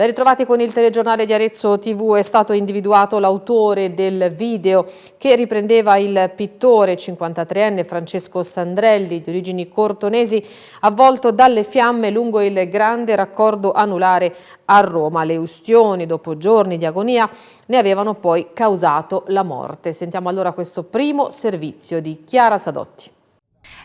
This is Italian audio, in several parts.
Ben ritrovati con il telegiornale di Arezzo TV, è stato individuato l'autore del video che riprendeva il pittore 53enne Francesco Sandrelli di origini cortonesi avvolto dalle fiamme lungo il grande raccordo anulare a Roma. Le ustioni dopo giorni di agonia ne avevano poi causato la morte. Sentiamo allora questo primo servizio di Chiara Sadotti.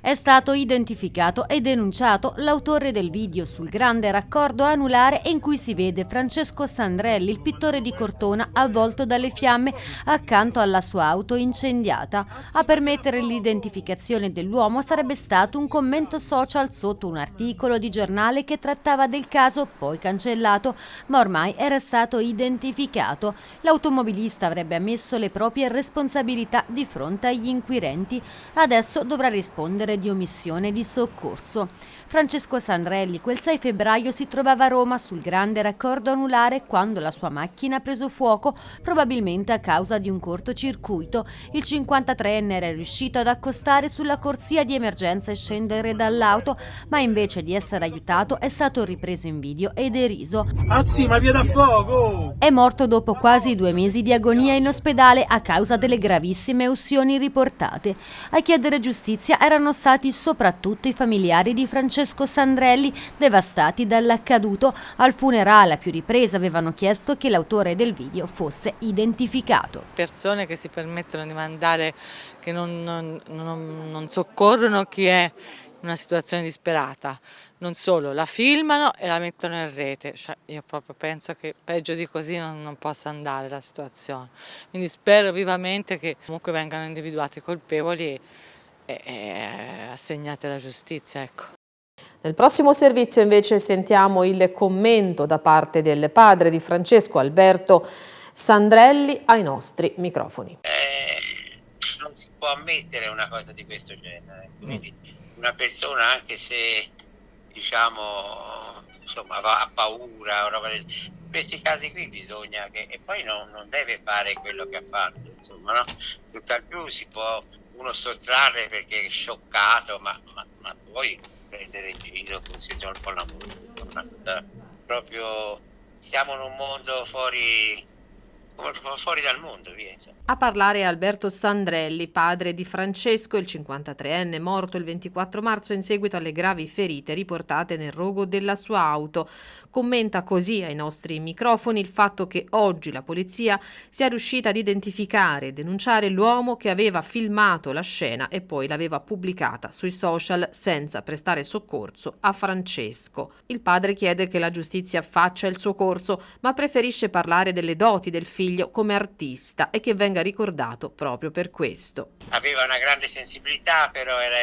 È stato identificato e denunciato l'autore del video sul grande raccordo anulare in cui si vede Francesco Sandrelli, il pittore di Cortona, avvolto dalle fiamme accanto alla sua auto incendiata. A permettere l'identificazione dell'uomo sarebbe stato un commento social sotto un articolo di giornale che trattava del caso, poi cancellato, ma ormai era stato identificato. L'automobilista avrebbe ammesso le proprie responsabilità di fronte agli inquirenti. Adesso dovrà rispondere di omissione di soccorso. Francesco Sandrelli quel 6 febbraio si trovava a Roma sul grande raccordo anulare quando la sua macchina ha preso fuoco, probabilmente a causa di un cortocircuito. Il 53enne era riuscito ad accostare sulla corsia di emergenza e scendere dall'auto, ma invece di essere aiutato è stato ripreso in video e deriso. Ah sì, ma via da fuoco! È morto dopo quasi due mesi di agonia in ospedale a causa delle gravissime ustioni riportate. A chiedere giustizia erano stati soprattutto i familiari di Francesco Francesco Sandrelli, devastati dall'accaduto. Al funerale a più riprese avevano chiesto che l'autore del video fosse identificato. Persone che si permettono di mandare, che non, non, non, non soccorrono chi è in una situazione disperata. Non solo, la filmano e la mettono in rete. Cioè, io proprio penso che peggio di così non, non possa andare la situazione. Quindi spero vivamente che comunque vengano individuati i colpevoli e, e, assegnati alla giustizia. Ecco. Nel prossimo servizio invece sentiamo il commento da parte del padre di Francesco Alberto Sandrelli ai nostri microfoni. Eh, non si può ammettere una cosa di questo genere, quindi una persona anche se diciamo insomma ha paura, in questi casi qui bisogna che e poi non, non deve fare quello che ha fatto, insomma no? Tutt'al più si può uno sottrarre perché è scioccato, ma, ma, ma poi prendere in giro questi giorni con la musica, proprio siamo in un mondo fuori fuori dal mondo. Via, A parlare Alberto Sandrelli, padre di Francesco, il 53enne, morto il 24 marzo in seguito alle gravi ferite riportate nel rogo della sua auto. Commenta così ai nostri microfoni il fatto che oggi la polizia sia riuscita ad identificare e denunciare l'uomo che aveva filmato la scena e poi l'aveva pubblicata sui social senza prestare soccorso a Francesco. Il padre chiede che la giustizia faccia il suo corso, ma preferisce parlare delle doti del figlio come artista e che venga ricordato proprio per questo. Aveva una grande sensibilità, però era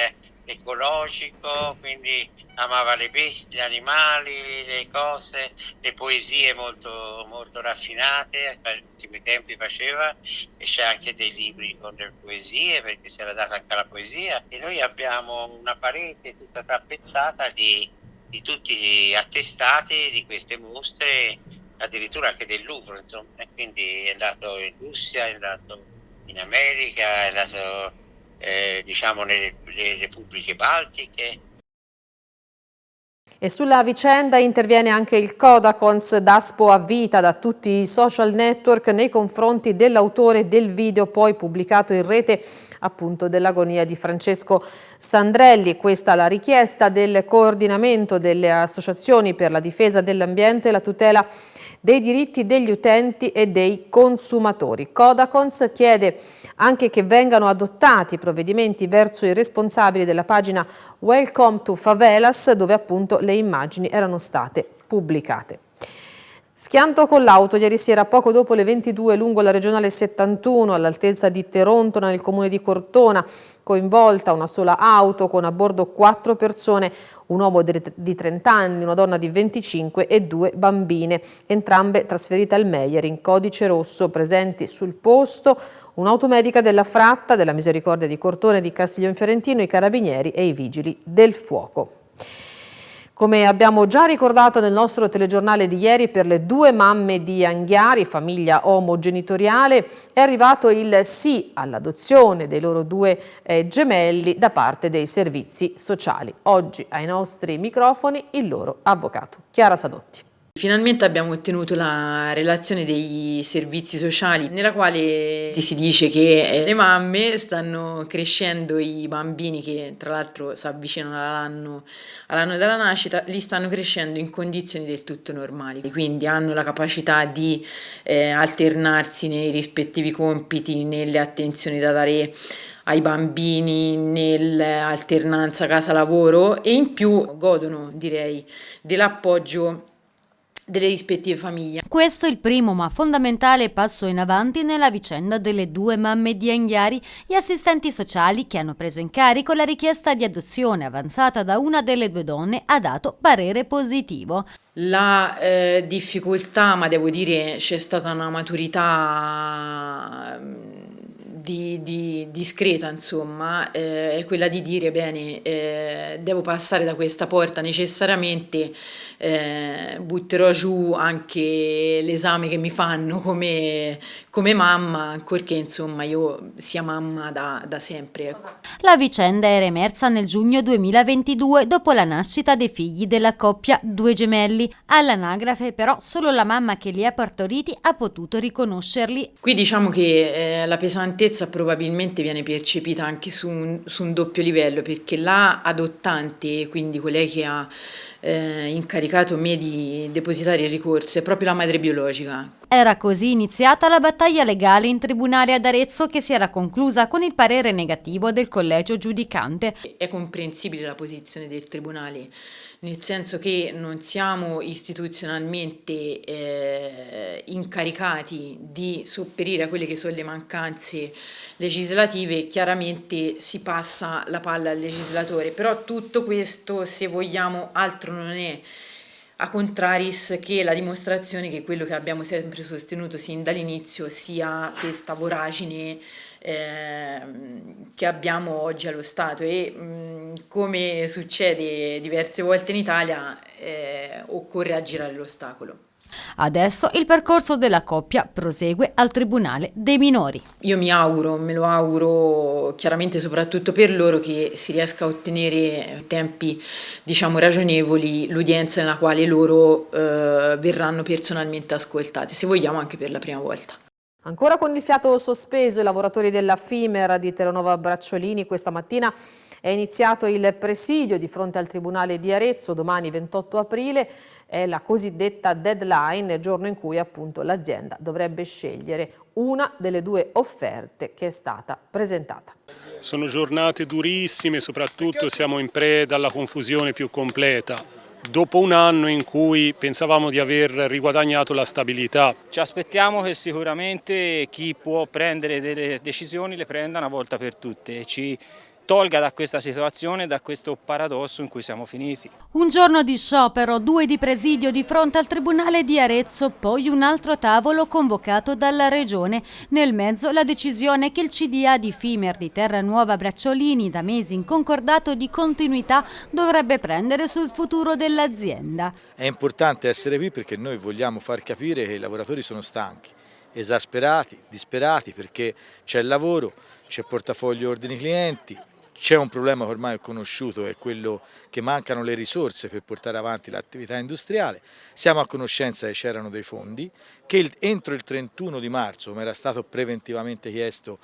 ecologico, quindi amava le bestie, gli animali, le cose, le poesie molto, molto raffinate, negli ultimi tempi faceva e c'è anche dei libri con le poesie perché si era data anche la poesia e noi abbiamo una parete tutta tappezzata di, di tutti gli attestati di queste mostre addirittura anche del Louvre, insomma, e quindi è andato in Russia, è andato in America, è andato eh, diciamo nelle, nelle repubbliche baltiche. E sulla vicenda interviene anche il Codacons d'Aspo a vita da tutti i social network nei confronti dell'autore del video poi pubblicato in rete appunto dell'agonia di Francesco Sandrelli. Questa è la richiesta del coordinamento delle associazioni per la difesa dell'ambiente e la tutela dei diritti degli utenti e dei consumatori. Codacons chiede anche che vengano adottati provvedimenti verso i responsabili della pagina Welcome to Favelas dove appunto le immagini erano state pubblicate. Schianto con l'auto ieri sera poco dopo le 22 lungo la regionale 71 all'altezza di Terontona nel comune di Cortona, coinvolta una sola auto con a bordo quattro persone, un uomo di 30 anni, una donna di 25 e due bambine, entrambe trasferite al Meyer in codice rosso, presenti sul posto un'automedica della Fratta, della Misericordia di Cortone di Castiglione Fiorentino, i carabinieri e i vigili del fuoco. Come abbiamo già ricordato nel nostro telegiornale di ieri per le due mamme di Anghiari, famiglia omogenitoriale, è arrivato il sì all'adozione dei loro due eh, gemelli da parte dei servizi sociali. Oggi ai nostri microfoni il loro avvocato. Chiara Sadotti. Finalmente abbiamo ottenuto la relazione dei servizi sociali nella quale si dice che eh, le mamme stanno crescendo i bambini che tra l'altro si avvicinano all'anno, all'anno della nascita, li stanno crescendo in condizioni del tutto normali, quindi hanno la capacità di eh, alternarsi nei rispettivi compiti, nelle attenzioni da dare ai bambini nell'alternanza casa-lavoro e in più godono direi dell'appoggio delle rispettive famiglie. Questo è il primo ma fondamentale passo in avanti nella vicenda delle due mamme di Anghiari, gli assistenti sociali che hanno preso in carico la richiesta di adozione avanzata da una delle due donne ha dato parere positivo. La eh, difficoltà, ma devo dire c'è stata una maturità di, di, discreta, insomma, eh, è quella di dire, bene, eh, devo passare da questa porta necessariamente, eh, butterò giù anche l'esame che mi fanno come, come mamma, ancorché insomma io sia mamma da, da sempre. Ecco. La vicenda era emersa nel giugno 2022 dopo la nascita dei figli della coppia Due Gemelli. All'anagrafe però solo la mamma che li ha partoriti ha potuto riconoscerli. Qui diciamo che eh, la pesantezza probabilmente viene percepita anche su un, su un doppio livello perché la adottante, quindi colei che ha eh, incaricato me di depositare il ricorso, è proprio la madre biologica. Era così iniziata la battaglia legale in tribunale ad Arezzo che si era conclusa con il parere negativo del collegio giudicante. È comprensibile la posizione del tribunale nel senso che non siamo istituzionalmente eh, incaricati di sopperire a quelle che sono le mancanze legislative, chiaramente si passa la palla al legislatore, però tutto questo se vogliamo altro non è a contraris che la dimostrazione che quello che abbiamo sempre sostenuto sin dall'inizio sia questa voragine che abbiamo oggi allo Stato e mh, come succede diverse volte in Italia eh, occorre aggirare l'ostacolo. Adesso il percorso della coppia prosegue al Tribunale dei minori. Io mi auguro, me lo auguro chiaramente soprattutto per loro che si riesca a ottenere tempi diciamo ragionevoli l'udienza nella quale loro eh, verranno personalmente ascoltati, se vogliamo anche per la prima volta. Ancora con il fiato sospeso i lavoratori della FIMER di Telenova Bracciolini questa mattina è iniziato il presidio di fronte al Tribunale di Arezzo domani 28 aprile è la cosiddetta deadline, giorno in cui appunto l'azienda dovrebbe scegliere una delle due offerte che è stata presentata. Sono giornate durissime, soprattutto siamo in preda alla confusione più completa. Dopo un anno in cui pensavamo di aver riguadagnato la stabilità. Ci aspettiamo che sicuramente chi può prendere delle decisioni le prenda una volta per tutte. Ci tolga da questa situazione, da questo paradosso in cui siamo finiti. Un giorno di sciopero, due di presidio di fronte al Tribunale di Arezzo, poi un altro tavolo convocato dalla Regione. Nel mezzo la decisione che il CDA di Fimer di Terranuova Bracciolini, da mesi in concordato di continuità, dovrebbe prendere sul futuro dell'azienda. È importante essere qui perché noi vogliamo far capire che i lavoratori sono stanchi esasperati, disperati perché c'è il lavoro, c'è portafoglio ordini clienti, c'è un problema che ormai è conosciuto, è quello che mancano le risorse per portare avanti l'attività industriale. Siamo a conoscenza che c'erano dei fondi, che entro il 31 di marzo, come era stato preventivamente chiesto,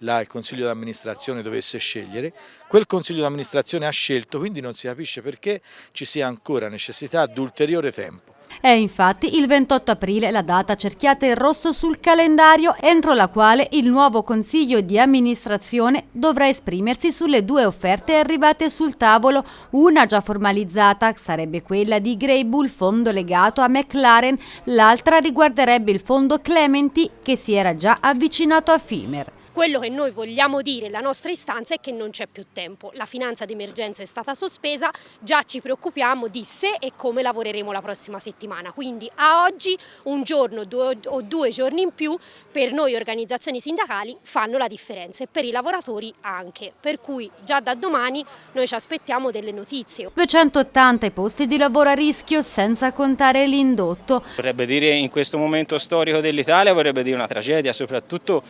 il Consiglio di amministrazione dovesse scegliere, quel Consiglio di amministrazione ha scelto, quindi non si capisce perché ci sia ancora necessità di ulteriore tempo. È infatti il 28 aprile la data cerchiata in rosso sul calendario entro la quale il nuovo Consiglio di amministrazione dovrà esprimersi sulle due offerte arrivate sul tavolo, una già formalizzata sarebbe quella di Grey Bull fondo legato a McLaren, l'altra riguarderebbe il fondo Clementi che si era già avvicinato a Fimer. Quello che noi vogliamo dire, la nostra istanza è che non c'è più tempo. La finanza d'emergenza è stata sospesa, già ci preoccupiamo di se e come lavoreremo la prossima settimana. Quindi a oggi un giorno due, o due giorni in più per noi organizzazioni sindacali fanno la differenza e per i lavoratori anche. Per cui già da domani noi ci aspettiamo delle notizie. 280 i posti di lavoro a rischio senza contare l'indotto. Vorrebbe dire in questo momento storico dell'Italia, vorrebbe dire una tragedia, soprattutto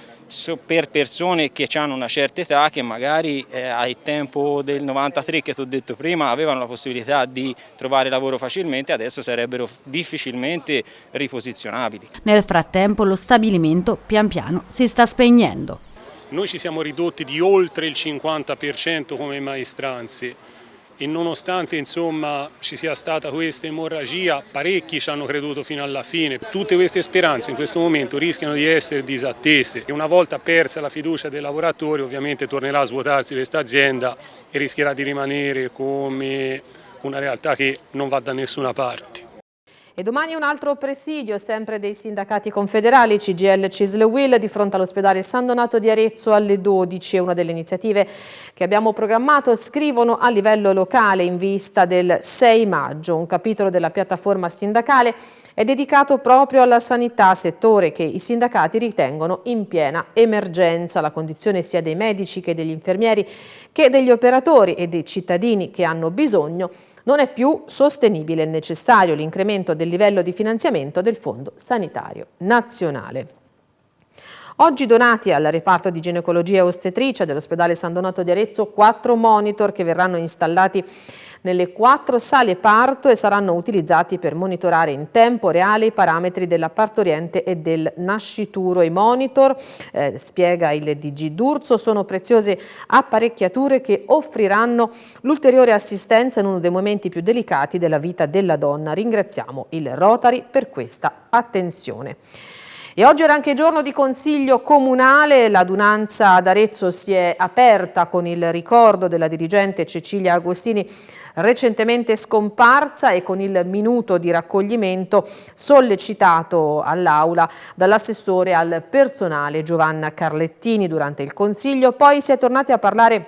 per persone che hanno una certa età che magari eh, al tempo del 93 che ti ho detto prima avevano la possibilità di trovare lavoro facilmente adesso sarebbero difficilmente riposizionabili. Nel frattempo lo stabilimento pian piano si sta spegnendo. Noi ci siamo ridotti di oltre il 50% come maestranze e nonostante insomma, ci sia stata questa emorragia, parecchi ci hanno creduto fino alla fine. Tutte queste speranze in questo momento rischiano di essere disattese e una volta persa la fiducia dei lavoratori ovviamente tornerà a svuotarsi questa azienda e rischierà di rimanere come una realtà che non va da nessuna parte. E domani un altro presidio, sempre dei sindacati confederali, CGL Cisle Will, di fronte all'ospedale San Donato di Arezzo alle 12. È una delle iniziative che abbiamo programmato, scrivono a livello locale in vista del 6 maggio. Un capitolo della piattaforma sindacale è dedicato proprio alla sanità, settore che i sindacati ritengono in piena emergenza. La condizione sia dei medici che degli infermieri che degli operatori e dei cittadini che hanno bisogno non è più sostenibile e necessario l'incremento del livello di finanziamento del Fondo Sanitario Nazionale. Oggi donati al reparto di ginecologia e ostetricia dell'ospedale San Donato di Arezzo quattro monitor che verranno installati nelle quattro sale parto e saranno utilizzati per monitorare in tempo reale i parametri della partoriente e del nascituro. I monitor, eh, spiega il DG D'Urso, sono preziose apparecchiature che offriranno l'ulteriore assistenza in uno dei momenti più delicati della vita della donna. Ringraziamo il Rotary per questa attenzione. E oggi era anche giorno di consiglio comunale, l'adunanza ad Arezzo si è aperta con il ricordo della dirigente Cecilia Agostini recentemente scomparsa e con il minuto di raccoglimento sollecitato all'Aula dall'assessore al personale Giovanna Carlettini durante il Consiglio. Poi si è tornati a parlare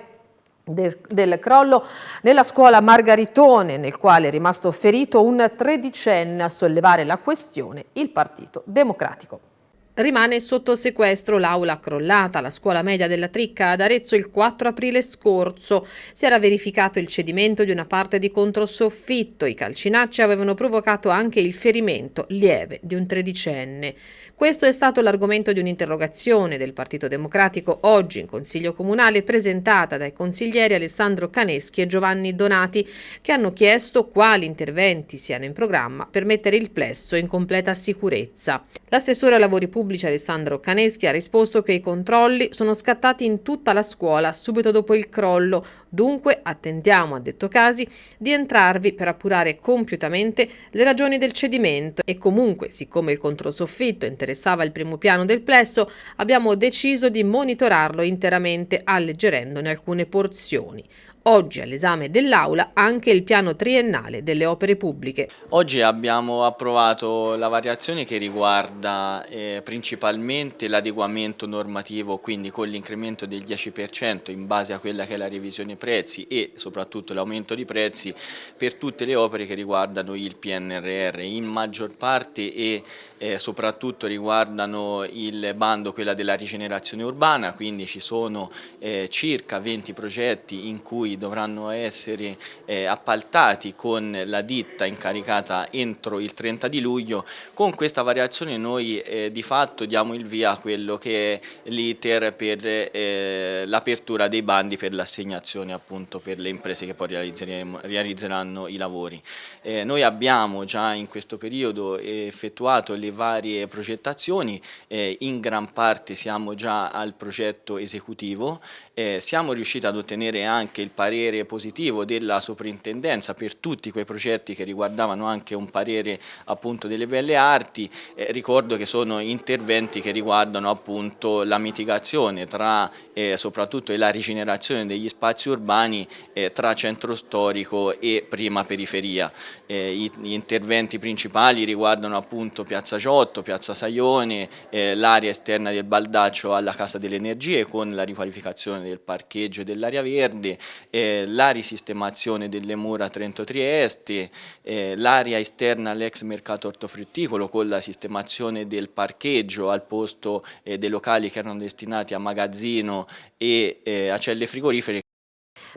del, del, crollo nella scuola Margaritone, nel quale è rimasto ferito un tredicenne a sollevare la questione il Partito Democratico. Rimane sotto sequestro l'aula crollata alla scuola media della Tricca ad Arezzo il 4 aprile scorso. Si era verificato il cedimento di una parte di controsoffitto. I calcinacci avevano provocato anche il ferimento lieve di un tredicenne. Questo è stato l'argomento di un'interrogazione del Partito Democratico oggi in Consiglio Comunale presentata dai consiglieri Alessandro Caneschi e Giovanni Donati che hanno chiesto quali interventi siano in programma per mettere il plesso in completa sicurezza. L'assessore ai lavori pubblici Alessandro Caneschi ha risposto che i controlli sono scattati in tutta la scuola subito dopo il crollo, dunque attendiamo, ha detto Casi, di entrarvi per appurare compiutamente le ragioni del cedimento e comunque, siccome il controsoffitto interessa interessava il primo piano del plesso, abbiamo deciso di monitorarlo interamente alleggerendone alcune porzioni. Oggi all'esame dell'Aula anche il piano triennale delle opere pubbliche. Oggi abbiamo approvato la variazione che riguarda eh, principalmente l'adeguamento normativo, quindi con l'incremento del 10% in base a quella che è la revisione prezzi e soprattutto l'aumento di prezzi per tutte le opere che riguardano il PNRR, in maggior parte e eh, soprattutto riguardano il bando, quella della rigenerazione urbana, quindi ci sono eh, circa 20 progetti in cui cui dovranno essere eh, appaltati con la ditta incaricata entro il 30 di luglio, con questa variazione noi eh, di fatto diamo il via a quello che è l'iter per eh, l'apertura dei bandi per l'assegnazione appunto per le imprese che poi realizzeranno i lavori. Eh, noi abbiamo già in questo periodo effettuato le varie progettazioni, eh, in gran parte siamo già al progetto esecutivo, eh, siamo riusciti ad ottenere anche il parere positivo della soprintendenza per tutti quei progetti che riguardavano anche un parere appunto delle belle arti, eh, ricordo che sono interventi che riguardano appunto la mitigazione tra eh, soprattutto la rigenerazione degli spazi urbani eh, tra centro storico e prima periferia. Eh, gli, interventi principali riguardano appunto Piazza Giotto, Piazza Saione, eh, l'area esterna del Baldaccio alla Casa delle Energie con la riqualificazione del parcheggio e dell'area verde, eh, la risistemazione delle mura Trento-Trieste, eh, l'area esterna all'ex mercato ortofrutticolo con la sistemazione del parcheggio al posto eh, dei locali che erano destinati a magazzino e eh, a celle frigorifere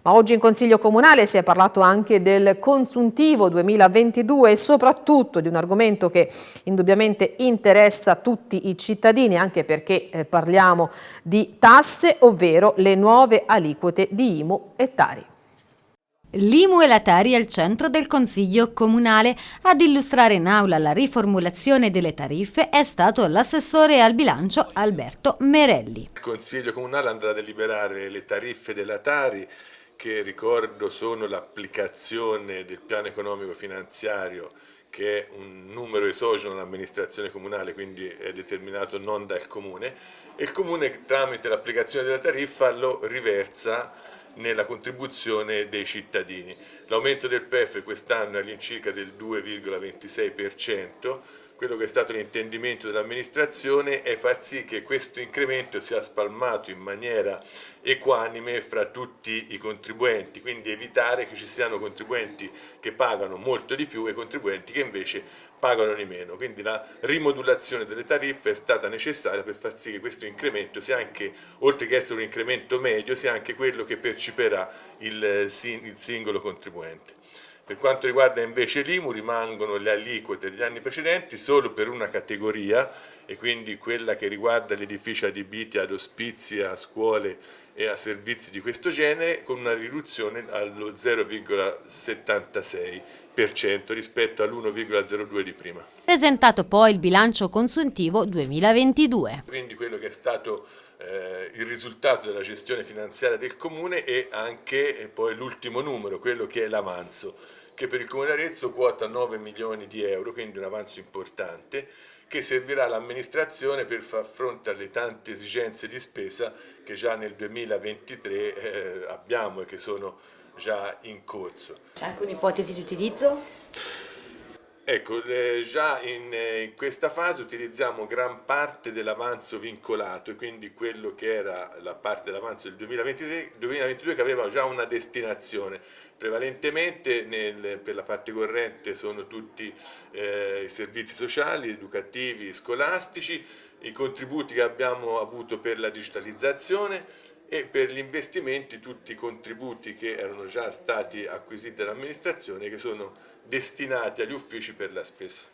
Ma oggi in Consiglio Comunale si è parlato anche del consuntivo 2022 e soprattutto di un argomento che indubbiamente interessa tutti i cittadini, anche perché eh, parliamo di tasse, ovvero le nuove aliquote di IMU e Tari. L'IMU e la Tari al centro del Consiglio Comunale. Ad illustrare in aula la riformulazione delle tariffe è stato l'assessore al bilancio Alberto Merelli. Il Consiglio Comunale andrà a deliberare le tariffe della Tari che ricordo sono l'applicazione del piano economico finanziario che è un numero esogeno all'amministrazione comunale, quindi è determinato non dal comune, e il comune tramite l'applicazione della tariffa lo riversa nella contribuzione dei cittadini. L'aumento del PEF quest'anno è all'incirca del 2,26%, quello che è stato l'intendimento dell'amministrazione è far sì che questo incremento sia spalmato in maniera equanime fra tutti i contribuenti, quindi evitare che ci siano contribuenti che pagano molto di più e contribuenti che invece pagano di meno, quindi la rimodulazione delle tariffe è stata necessaria per far sì che questo incremento sia anche, oltre che essere un incremento medio, sia anche quello che perciperà il, il singolo contribuente. Per quanto riguarda invece l'IMU rimangono le aliquote degli anni precedenti solo per una categoria e quindi quella che riguarda gli edifici adibiti ad ospizi, a scuole e a servizi di questo genere con una riduzione allo 0,76% rispetto all'1,02 di prima. Presentato poi il bilancio consuntivo 2022. Quindi quello che è stato eh, il risultato della gestione finanziaria del Comune e anche eh, poi l'ultimo numero, quello che è l'avanzo, che per il Comune Arezzo quota 9 milioni di euro, quindi un avanzo importante, che servirà all'amministrazione per far fronte alle tante esigenze di spesa che già nel 2023 eh, abbiamo e che sono già in corso. C'è anche un'ipotesi di utilizzo? Ecco, eh, già in, eh, in, questa fase utilizziamo gran parte dell'avanzo vincolato e quindi quello che era la parte dell'avanzo del 2023, 2022 che aveva già una destinazione. Prevalentemente nel, per la parte corrente sono tutti eh, i servizi sociali, educativi, scolastici, i contributi che abbiamo avuto per la digitalizzazione e per gli investimenti tutti i contributi che erano già stati acquisiti dall'amministrazione che sono destinati agli uffici per la spesa.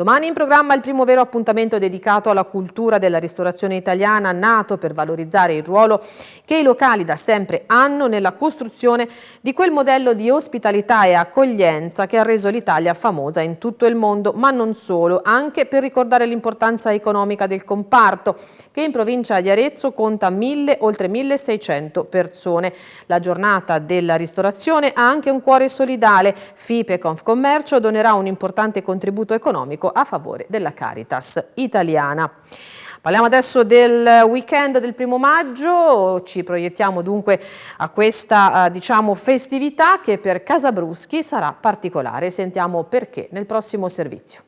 Domani in programma il primo vero appuntamento dedicato alla cultura della ristorazione italiana, nato per valorizzare il ruolo che i locali da sempre hanno nella costruzione di quel modello di ospitalità e accoglienza che ha reso l'Italia famosa in tutto il mondo, ma non solo, anche per ricordare l'importanza economica del comparto, che in provincia di Arezzo conta mille, oltre 1600 persone. La giornata della ristorazione ha anche un cuore solidale. FIPE Confcommercio donerà un importante contributo economico economico a favore della Caritas italiana. Parliamo adesso del weekend del primo maggio, ci proiettiamo dunque a questa eh, diciamo, festività che per Casabruschi sarà particolare. Sentiamo perché nel prossimo servizio.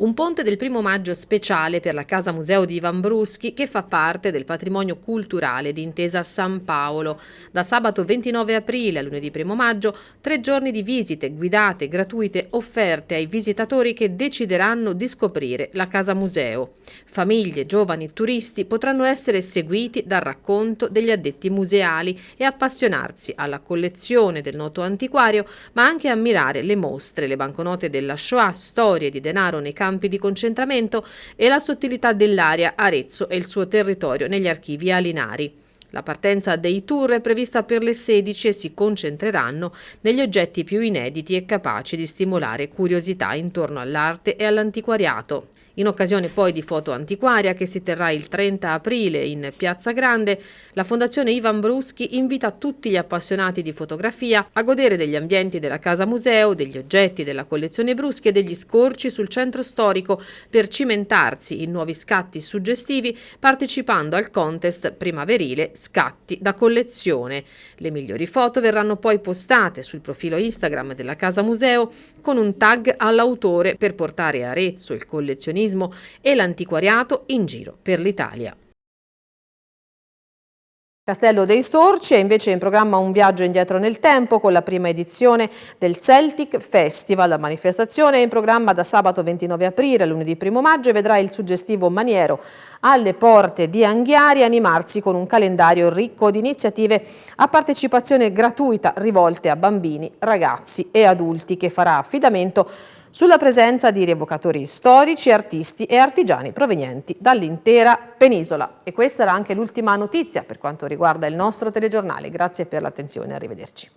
Un ponte del primo maggio speciale per la Casa Museo di Ivan Bruschi che fa parte del patrimonio culturale di Intesa San Paolo. Da sabato 29 aprile a lunedì 1 maggio, tre giorni di visite guidate gratuite offerte ai visitatori che decideranno di scoprire la Casa Museo. Famiglie, giovani turisti potranno essere seguiti dal racconto degli addetti museali e appassionarsi alla collezione del noto antiquario, ma anche ammirare le mostre, le banconote della Shoah, storie di denaro nei campi campi di concentramento e la sottilità dell'area Arezzo e il suo territorio negli archivi alinari. La partenza dei tour è prevista per le 16 e si concentreranno negli oggetti più inediti e capaci di stimolare curiosità intorno all'arte e all'antiquariato. In occasione poi di Foto Antiquaria che si terrà il 30 aprile in Piazza Grande, la Fondazione Ivan Bruschi invita tutti gli appassionati di fotografia a godere degli ambienti della Casa Museo, degli oggetti della collezione Bruschi e degli scorci sul centro storico per cimentarsi in nuovi scatti suggestivi partecipando al contest primaverile Scatti da collezione. Le migliori foto verranno poi postate sul profilo Instagram della Casa Museo con un tag all'autore per portare Arezzo il collezionismo e l'antiquariato in giro per l'Italia. Castello dei Sorci è invece in programma un viaggio indietro nel tempo con la prima edizione del Celtic Festival. La manifestazione è in programma da sabato 29 aprile a lunedì 1 maggio e vedrà il suggestivo Maniero alle porte di Anghiari animarsi con un calendario ricco di iniziative a partecipazione gratuita rivolte a bambini, ragazzi e adulti che farà affidamento sulla presenza di rievocatori storici, artisti e artigiani provenienti dall'intera penisola. E questa era anche l'ultima notizia per quanto riguarda il nostro telegiornale. Grazie per l'attenzione, arrivederci.